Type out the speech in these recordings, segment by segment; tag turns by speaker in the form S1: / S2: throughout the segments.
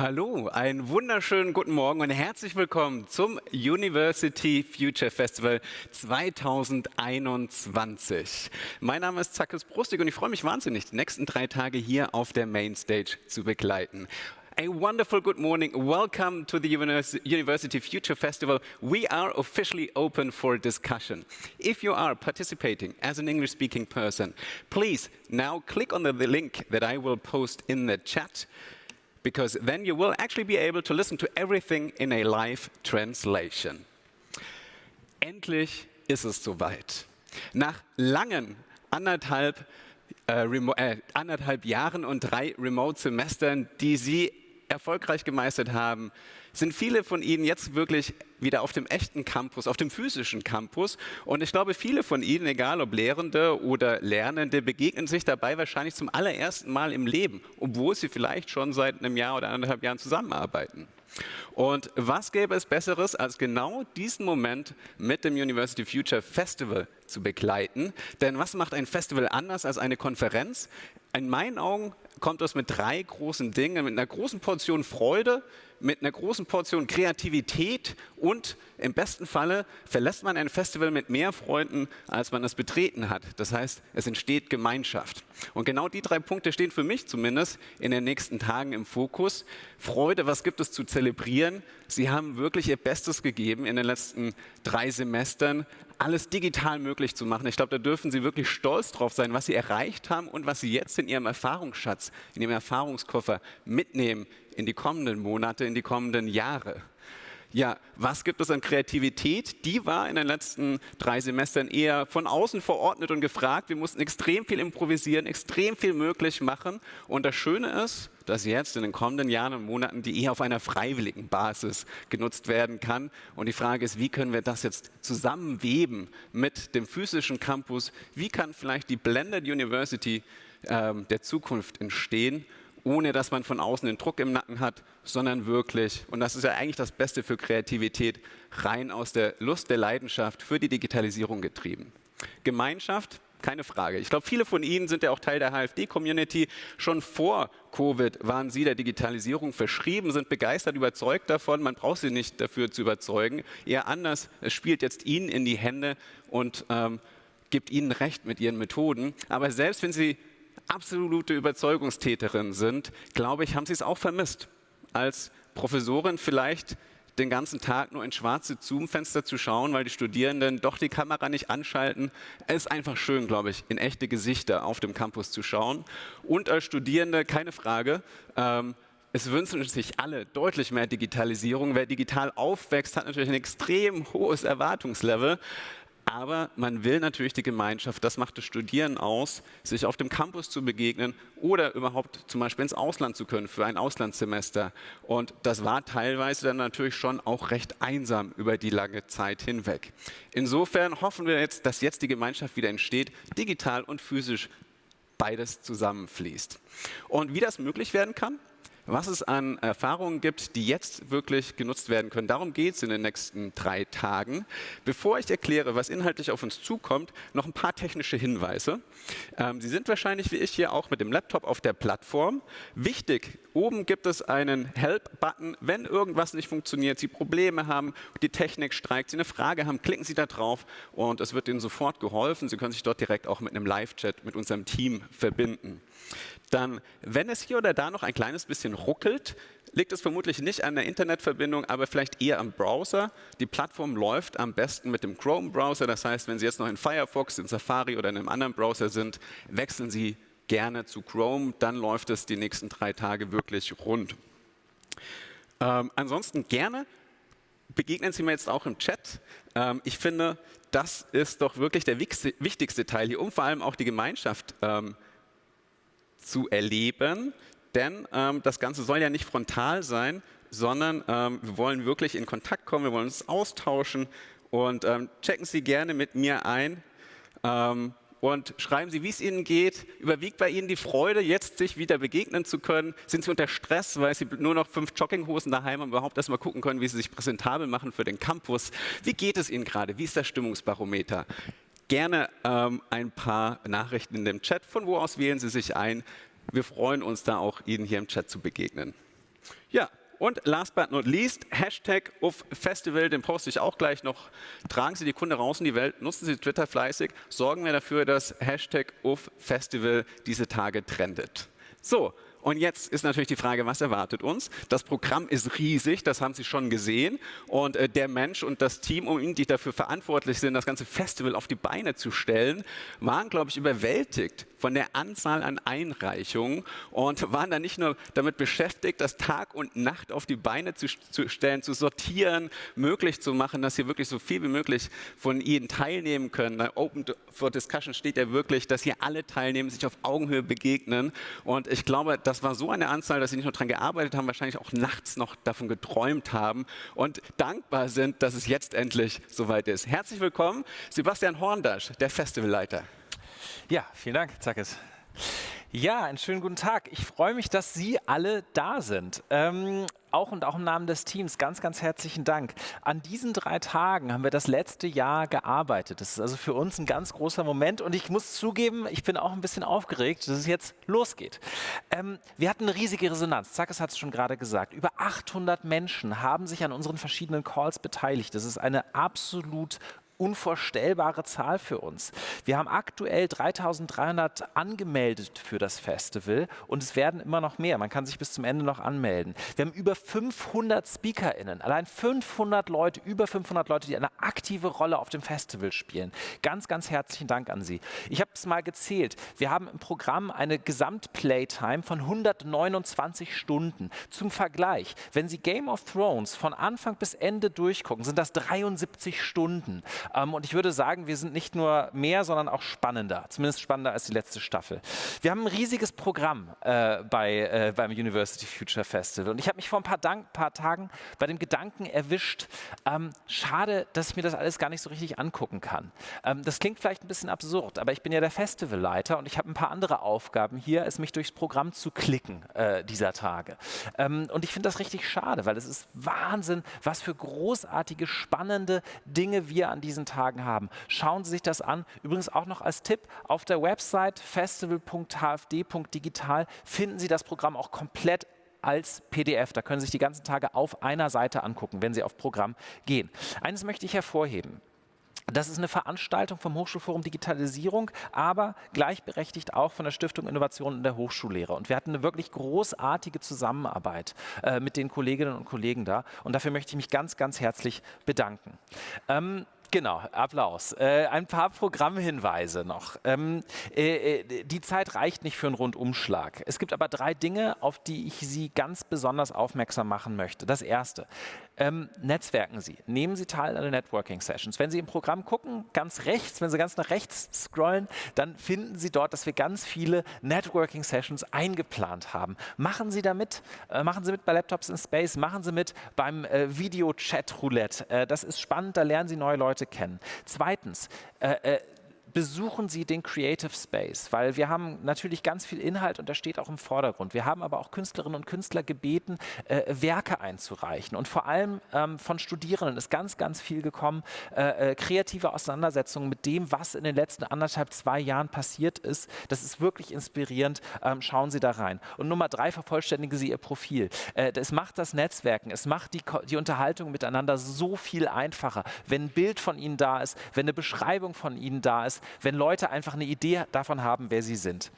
S1: Hallo, einen wunderschönen guten Morgen und herzlich willkommen zum University Future Festival 2021. Mein Name ist Zackes Brustig und ich freue mich wahnsinnig, die nächsten drei Tage hier auf der Mainstage zu begleiten. A wonderful good morning. Welcome to the University Future Festival. We are officially open for discussion. If you are participating as an English speaking person, please now click on the link that I will post in the chat because then you will actually be able to listen to everything in a live translation. Endlich ist es soweit. Nach langen anderthalb, äh, äh, anderthalb Jahren und drei Remote-Semestern, die Sie erfolgreich gemeistert haben, sind viele von Ihnen jetzt wirklich wieder auf dem echten Campus, auf dem physischen Campus. Und ich glaube, viele von Ihnen, egal ob Lehrende oder Lernende, begegnen sich dabei wahrscheinlich zum allerersten Mal im Leben, obwohl sie vielleicht schon seit einem Jahr oder anderthalb Jahren zusammenarbeiten. Und was gäbe es Besseres, als genau diesen Moment mit dem University Future Festival zu begleiten? Denn was macht ein Festival anders als eine Konferenz? In meinen Augen kommt es mit drei großen Dingen, mit einer großen Portion Freude, mit einer großen Portion Kreativität und im besten Falle verlässt man ein Festival mit mehr Freunden, als man es betreten hat. Das heißt, es entsteht Gemeinschaft. Und genau die drei Punkte stehen für mich zumindest in den nächsten Tagen im Fokus. Freude, was gibt es zu zelebrieren? Sie haben wirklich ihr Bestes gegeben in den letzten drei Semestern, alles digital möglich zu machen. Ich glaube, da dürfen Sie wirklich stolz drauf sein, was Sie erreicht haben und was Sie jetzt in Ihrem Erfahrungsschatz, in Ihrem Erfahrungskoffer mitnehmen in die kommenden Monate, in die kommenden Jahre. Ja, was gibt es an Kreativität? Die war in den letzten drei Semestern eher von außen verordnet und gefragt. Wir mussten extrem viel improvisieren, extrem viel möglich machen. Und das Schöne ist, dass jetzt in den kommenden Jahren und Monaten die eher auf einer freiwilligen Basis genutzt werden kann. Und die Frage ist, wie können wir das jetzt zusammenweben mit dem physischen Campus? Wie kann vielleicht die Blended University äh, der Zukunft entstehen? Ohne dass man von außen den Druck im Nacken hat, sondern wirklich, und das ist ja eigentlich das Beste für Kreativität, rein aus der Lust der Leidenschaft für die Digitalisierung getrieben. Gemeinschaft, keine Frage. Ich glaube, viele von Ihnen sind ja auch Teil der HFD-Community. Schon vor Covid waren Sie der Digitalisierung verschrieben, sind begeistert, überzeugt davon. Man braucht Sie nicht dafür zu überzeugen. Eher anders, es spielt jetzt Ihnen in die Hände und ähm, gibt Ihnen Recht mit Ihren Methoden. Aber selbst wenn Sie absolute Überzeugungstäterin sind, glaube ich, haben sie es auch vermisst. Als Professorin vielleicht den ganzen Tag nur in schwarze Zoom-Fenster zu schauen, weil die Studierenden doch die Kamera nicht anschalten. Es ist einfach schön, glaube ich, in echte Gesichter auf dem Campus zu schauen. Und als Studierende, keine Frage, ähm, es wünschen sich alle deutlich mehr Digitalisierung. Wer digital aufwächst, hat natürlich ein extrem hohes Erwartungslevel. Aber man will natürlich die Gemeinschaft, das macht das Studieren aus, sich auf dem Campus zu begegnen oder überhaupt zum Beispiel ins Ausland zu können für ein Auslandssemester. Und das war teilweise dann natürlich schon auch recht einsam über die lange Zeit hinweg. Insofern hoffen wir jetzt, dass jetzt die Gemeinschaft wieder entsteht, digital und physisch beides zusammenfließt. Und wie das möglich werden kann, was es an Erfahrungen gibt, die jetzt wirklich genutzt werden können. Darum geht es in den nächsten drei Tagen. Bevor ich erkläre, was inhaltlich auf uns zukommt, noch ein paar technische Hinweise. Ähm, Sie sind wahrscheinlich wie ich hier auch mit dem Laptop auf der Plattform. Wichtig, oben gibt es einen Help-Button. Wenn irgendwas nicht funktioniert, Sie Probleme haben, die Technik streikt, Sie eine Frage haben, klicken Sie da drauf und es wird Ihnen sofort geholfen. Sie können sich dort direkt auch mit einem Live-Chat mit unserem Team verbinden dann, wenn es hier oder da noch ein kleines bisschen ruckelt, liegt es vermutlich nicht an der Internetverbindung, aber vielleicht eher am Browser. Die Plattform läuft am besten mit dem Chrome-Browser. Das heißt, wenn Sie jetzt noch in Firefox, in Safari oder in einem anderen Browser sind, wechseln Sie gerne zu Chrome. Dann läuft es die nächsten drei Tage wirklich rund. Ähm, ansonsten gerne begegnen Sie mir jetzt auch im Chat. Ähm, ich finde, das ist doch wirklich der wichtigste Teil hier, um vor allem auch die Gemeinschaft ähm, zu erleben, denn ähm, das Ganze soll ja nicht frontal sein, sondern ähm, wir wollen wirklich in Kontakt kommen, wir wollen uns austauschen und ähm, checken Sie gerne mit mir ein ähm, und schreiben Sie, wie es Ihnen geht. Überwiegt bei Ihnen die Freude, jetzt sich wieder begegnen zu können? Sind Sie unter Stress, weil Sie nur noch fünf Jogginghosen daheim haben überhaupt erstmal gucken können, wie Sie sich präsentabel machen für den Campus? Wie geht es Ihnen gerade? Wie ist das Stimmungsbarometer? gerne ähm, ein paar Nachrichten in dem Chat. Von wo aus wählen Sie sich ein? Wir freuen uns da auch, Ihnen hier im Chat zu begegnen. Ja, und last but not least, Hashtag auf Festival, den poste ich auch gleich noch. Tragen Sie die Kunde raus in die Welt, nutzen Sie Twitter fleißig, sorgen wir dafür, dass Hashtag auf Festival diese Tage trendet. So, und jetzt ist natürlich die Frage, was erwartet uns? Das Programm ist riesig, das haben Sie schon gesehen. Und äh, der Mensch und das Team um ihn, die dafür verantwortlich sind, das ganze Festival auf die Beine zu stellen, waren, glaube ich, überwältigt von der Anzahl an Einreichungen und waren dann nicht nur damit beschäftigt, das Tag und Nacht auf die Beine zu, zu stellen, zu sortieren, möglich zu machen, dass hier wirklich so viel wie möglich von Ihnen teilnehmen können. Open for Discussion steht ja wirklich, dass hier alle teilnehmen, sich auf Augenhöhe begegnen. Und ich glaube, das war so eine Anzahl, dass Sie nicht nur daran gearbeitet haben, wahrscheinlich auch nachts noch davon geträumt haben und dankbar sind, dass es jetzt endlich soweit ist. Herzlich willkommen, Sebastian Horndasch, der Festivalleiter.
S2: Ja, vielen Dank, Zackes. Ja, einen schönen guten Tag. Ich freue mich, dass Sie alle da sind. Ähm, auch und auch im Namen des Teams ganz, ganz herzlichen Dank. An diesen drei Tagen haben wir das letzte Jahr gearbeitet. Das ist also für uns ein ganz großer Moment und ich muss zugeben, ich bin auch ein bisschen aufgeregt, dass es jetzt losgeht. Ähm, wir hatten eine riesige Resonanz. Zackes hat es schon gerade gesagt. Über 800 Menschen haben sich an unseren verschiedenen Calls beteiligt. Das ist eine absolut unvorstellbare Zahl für uns. Wir haben aktuell 3300 angemeldet für das Festival und es werden immer noch mehr. Man kann sich bis zum Ende noch anmelden. Wir haben über 500 SpeakerInnen, allein 500 Leute, über 500 Leute, die eine aktive Rolle auf dem Festival spielen. Ganz, ganz herzlichen Dank an Sie. Ich habe es mal gezählt. Wir haben im Programm eine Gesamtplaytime von 129 Stunden. Zum Vergleich, wenn Sie Game of Thrones von Anfang bis Ende durchgucken, sind das 73 Stunden. Ähm, und ich würde sagen, wir sind nicht nur mehr, sondern auch spannender, zumindest spannender als die letzte Staffel. Wir haben ein riesiges Programm äh, bei, äh, beim University Future Festival. Und ich habe mich vor ein paar, Dank, paar, Tagen bei dem Gedanken erwischt, ähm, schade, dass ich mir das alles gar nicht so richtig angucken kann. Ähm, das klingt vielleicht ein bisschen absurd, aber ich bin ja der Festivalleiter und ich habe ein paar andere Aufgaben hier, es mich durchs Programm zu klicken äh, dieser Tage. Ähm, und ich finde das richtig schade, weil es ist Wahnsinn, was für großartige, spannende Dinge wir an diesen diesen Tagen haben. Schauen Sie sich das an. Übrigens auch noch als Tipp, auf der Website festival.hfd.digital finden Sie das Programm auch komplett als PDF. Da können Sie sich die ganzen Tage auf einer Seite angucken, wenn Sie auf Programm gehen. Eines möchte ich hervorheben. Das ist eine Veranstaltung vom Hochschulforum Digitalisierung, aber gleichberechtigt auch von der Stiftung Innovation in der Hochschullehre. Und wir hatten eine wirklich großartige Zusammenarbeit äh, mit den Kolleginnen und Kollegen da. Und dafür möchte ich mich ganz, ganz herzlich bedanken. Ähm, Genau, Applaus. Äh, ein paar Programmhinweise noch. Ähm, äh, äh, die Zeit reicht nicht für einen Rundumschlag. Es gibt aber drei Dinge, auf die ich Sie ganz besonders aufmerksam machen möchte. Das erste, ähm, netzwerken Sie. Nehmen Sie teil an den Networking-Sessions. Wenn Sie im Programm gucken, ganz rechts, wenn Sie ganz nach rechts scrollen, dann finden Sie dort, dass wir ganz viele Networking-Sessions eingeplant haben. Machen Sie da mit. Äh, machen Sie mit bei Laptops in Space. Machen Sie mit beim äh, Video-Chat-Roulette. Äh, das ist spannend, da lernen Sie neue Leute Leute kennen. Zweitens, äh, äh, besuchen Sie den Creative Space, weil wir haben natürlich ganz viel Inhalt und das steht auch im Vordergrund. Wir haben aber auch Künstlerinnen und Künstler gebeten, äh, Werke einzureichen. Und vor allem ähm, von Studierenden ist ganz, ganz viel gekommen, äh, äh, kreative Auseinandersetzungen mit dem, was in den letzten anderthalb, zwei Jahren passiert ist. Das ist wirklich inspirierend. Ähm, schauen Sie da rein. Und Nummer drei, vervollständigen Sie Ihr Profil. Äh, es macht das Netzwerken, es macht die, die Unterhaltung miteinander so viel einfacher. Wenn ein Bild von Ihnen da ist, wenn eine Beschreibung von Ihnen da ist, wenn Leute einfach eine Idee davon haben, wer sie sind.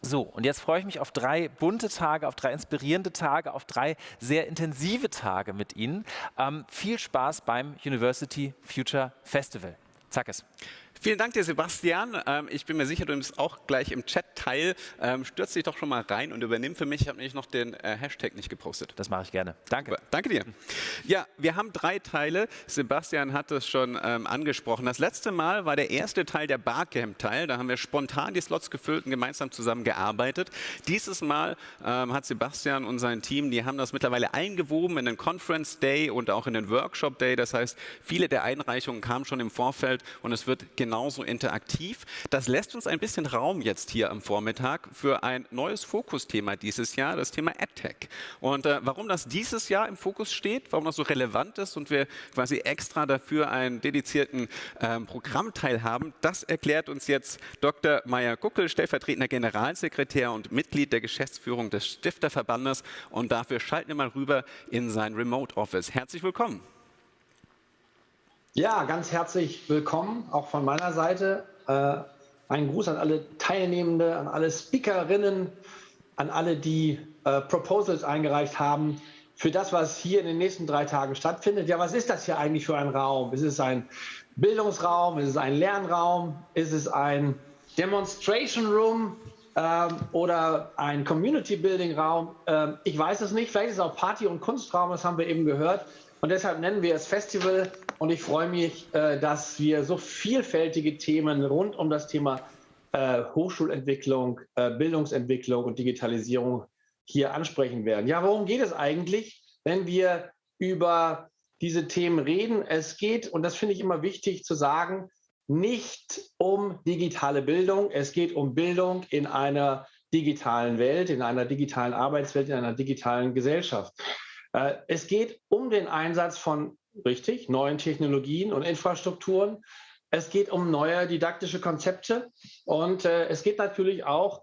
S2: So, und jetzt freue ich mich auf drei bunte Tage, auf drei inspirierende Tage, auf drei sehr intensive Tage mit Ihnen. Ähm, viel Spaß beim University Future Festival. Zack es.
S1: Vielen Dank dir, Sebastian. Ähm, ich bin mir sicher, du nimmst auch gleich im Chat teil. Ähm, stürz dich doch schon mal rein und übernimm für mich. Ich habe nämlich noch den äh, Hashtag nicht gepostet.
S2: Das mache ich gerne. Danke.
S1: Danke dir. Ja, wir haben drei Teile. Sebastian hat es schon ähm, angesprochen. Das letzte Mal war der erste Teil der Barcamp-Teil. Da haben wir spontan die Slots gefüllt und gemeinsam zusammen gearbeitet. Dieses Mal ähm, hat Sebastian und sein Team, die haben das mittlerweile eingewoben in den Conference Day und auch in den Workshop Day. Das heißt, viele der Einreichungen kamen schon im Vorfeld und es wird genau genauso interaktiv. Das lässt uns ein bisschen Raum jetzt hier am Vormittag für ein neues Fokusthema dieses Jahr, das Thema AdTech. Und äh, warum das dieses Jahr im Fokus steht, warum das so relevant ist und wir quasi extra dafür einen dedizierten ähm, Programmteil haben, das erklärt uns jetzt Dr. Meier Guckel, stellvertretender Generalsekretär und Mitglied der Geschäftsführung des Stifterverbandes. Und dafür schalten wir mal rüber in sein Remote Office. Herzlich willkommen.
S3: Ja, ganz herzlich willkommen, auch von meiner Seite. Äh, ein Gruß an alle Teilnehmende, an alle Speakerinnen, an alle, die äh, Proposals eingereicht haben für das, was hier in den nächsten drei Tagen stattfindet. Ja, was ist das hier eigentlich für ein Raum? Ist es ein Bildungsraum? Ist es ein Lernraum? Ist es ein Demonstration Room? Ähm, oder ein Community Building Raum. Ähm, ich weiß es nicht. Vielleicht ist es auch Party- und Kunstraum, das haben wir eben gehört. Und deshalb nennen wir es Festival. Und ich freue mich, äh, dass wir so vielfältige Themen rund um das Thema äh, Hochschulentwicklung, äh, Bildungsentwicklung und Digitalisierung hier ansprechen werden. Ja, worum geht es eigentlich, wenn wir über diese Themen reden? Es geht, und das finde ich immer wichtig zu sagen, nicht um digitale Bildung. Es geht um Bildung in einer digitalen Welt, in einer digitalen Arbeitswelt, in einer digitalen Gesellschaft. Es geht um den Einsatz von, richtig, neuen Technologien und Infrastrukturen. Es geht um neue didaktische Konzepte und äh, es geht natürlich auch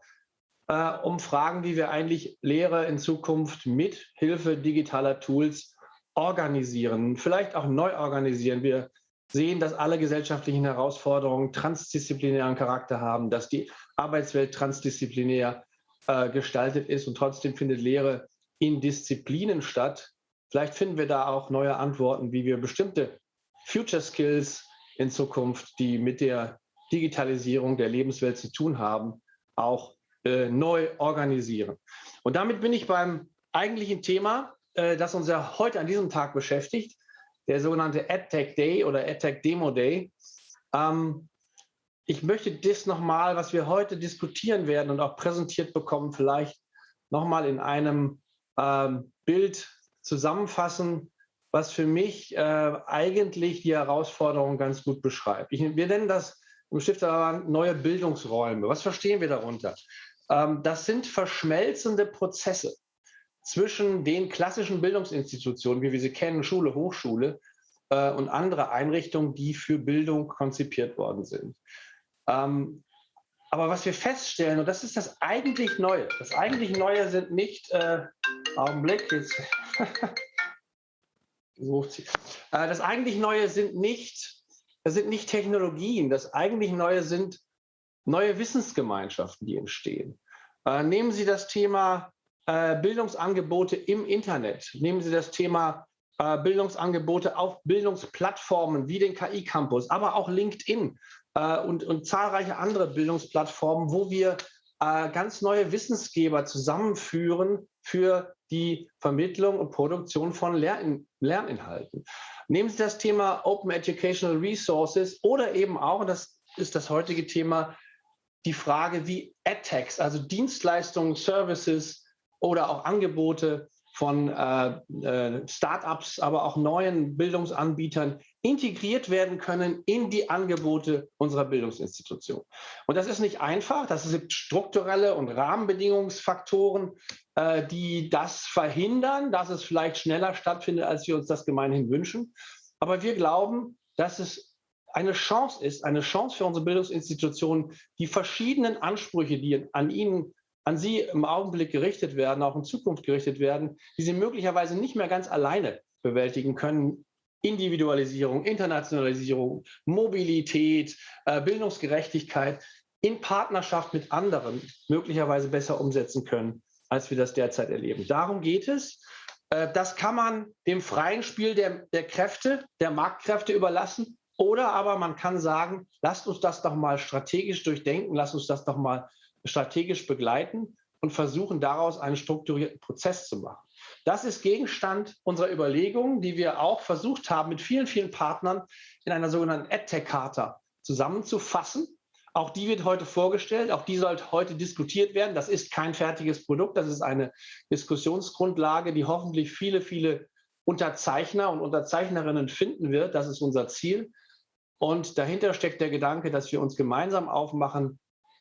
S3: äh, um Fragen, wie wir eigentlich Lehre in Zukunft mit Hilfe digitaler Tools organisieren, vielleicht auch neu organisieren. Wir sehen, dass alle gesellschaftlichen Herausforderungen transdisziplinären Charakter haben, dass die Arbeitswelt transdisziplinär äh, gestaltet ist und trotzdem findet Lehre in Disziplinen statt. Vielleicht finden wir da auch neue Antworten, wie wir bestimmte Future Skills in Zukunft, die mit der Digitalisierung der Lebenswelt zu tun haben, auch äh, neu organisieren. Und damit bin ich beim eigentlichen Thema, äh, das uns ja heute an diesem Tag beschäftigt, der sogenannte AdTech Day oder AdTech Demo Day. Ähm, ich möchte das nochmal, was wir heute diskutieren werden und auch präsentiert bekommen, vielleicht nochmal in einem ähm, Bild zusammenfassen, was für mich äh, eigentlich die Herausforderung ganz gut beschreibt. Ich, wir nennen das im Stifterverband neue Bildungsräume. Was verstehen wir darunter? Ähm, das sind verschmelzende Prozesse zwischen den klassischen Bildungsinstitutionen, wie wir sie kennen, Schule, Hochschule äh, und andere Einrichtungen, die für Bildung konzipiert worden sind. Ähm, aber was wir feststellen, und das ist das eigentlich Neue, das eigentlich Neue sind nicht, äh, Augenblick, jetzt sucht sie. Äh, das eigentlich Neue sind nicht, das sind nicht Technologien, das eigentlich Neue sind neue Wissensgemeinschaften, die entstehen. Äh, nehmen Sie das Thema äh, Bildungsangebote im Internet, nehmen Sie das Thema Bildungsangebote auf Bildungsplattformen wie den KI-Campus, aber auch LinkedIn und, und zahlreiche andere Bildungsplattformen, wo wir ganz neue Wissensgeber zusammenführen für die Vermittlung und Produktion von Lern Lerninhalten. Nehmen Sie das Thema Open Educational Resources oder eben auch, und das ist das heutige Thema, die Frage, wie AdTechs, also Dienstleistungen, Services oder auch Angebote von äh, äh, Startups, aber auch neuen Bildungsanbietern integriert werden können in die Angebote unserer Bildungsinstitution. Und das ist nicht einfach. Das sind strukturelle und Rahmenbedingungsfaktoren, äh, die das verhindern, dass es vielleicht schneller stattfindet, als wir uns das gemeinhin wünschen. Aber wir glauben, dass es eine Chance ist, eine Chance für unsere Bildungsinstitutionen, die verschiedenen Ansprüche, die an ihnen an Sie im Augenblick gerichtet werden, auch in Zukunft gerichtet werden, die Sie möglicherweise nicht mehr ganz alleine bewältigen können. Individualisierung, Internationalisierung, Mobilität, äh, Bildungsgerechtigkeit in Partnerschaft mit anderen möglicherweise besser umsetzen können, als wir das derzeit erleben. Darum geht es. Äh, das kann man dem freien Spiel der, der Kräfte, der Marktkräfte überlassen. Oder aber man kann sagen, lasst uns das doch mal strategisch durchdenken, lasst uns das doch mal strategisch begleiten und versuchen daraus einen strukturierten Prozess zu machen. Das ist Gegenstand unserer Überlegungen, die wir auch versucht haben, mit vielen, vielen Partnern in einer sogenannten AdTech-Charta zusammenzufassen. Auch die wird heute vorgestellt, auch die soll heute diskutiert werden. Das ist kein fertiges Produkt, das ist eine Diskussionsgrundlage, die hoffentlich viele, viele Unterzeichner und Unterzeichnerinnen finden wird. Das ist unser Ziel. Und dahinter steckt der Gedanke, dass wir uns gemeinsam aufmachen,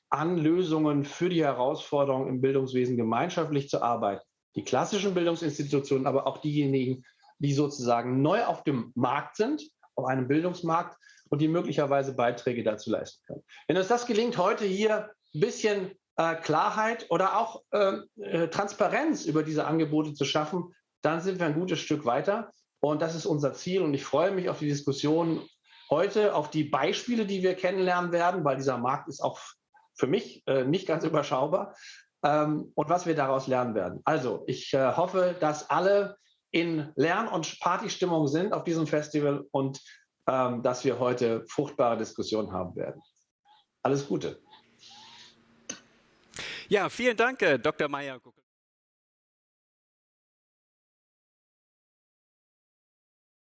S3: an Lösungen für die Herausforderungen im Bildungswesen gemeinschaftlich zu arbeiten. Die klassischen Bildungsinstitutionen, aber auch diejenigen, die sozusagen neu auf dem Markt sind, auf einem Bildungsmarkt und die möglicherweise Beiträge dazu leisten können. Wenn uns das gelingt, heute hier ein bisschen äh, Klarheit oder auch äh, äh, Transparenz über diese Angebote zu schaffen, dann sind wir ein gutes Stück weiter. Und das ist unser Ziel. Und ich freue mich auf die Diskussion heute, auf die Beispiele, die wir kennenlernen werden, weil dieser Markt ist auch für mich äh, nicht ganz überschaubar. Ähm, und was wir daraus lernen werden. Also, ich äh, hoffe, dass alle in Lern- und Partystimmung sind auf diesem Festival und ähm, dass wir heute fruchtbare Diskussionen haben werden. Alles Gute.
S1: Ja, vielen Dank, äh, Dr. Meyer.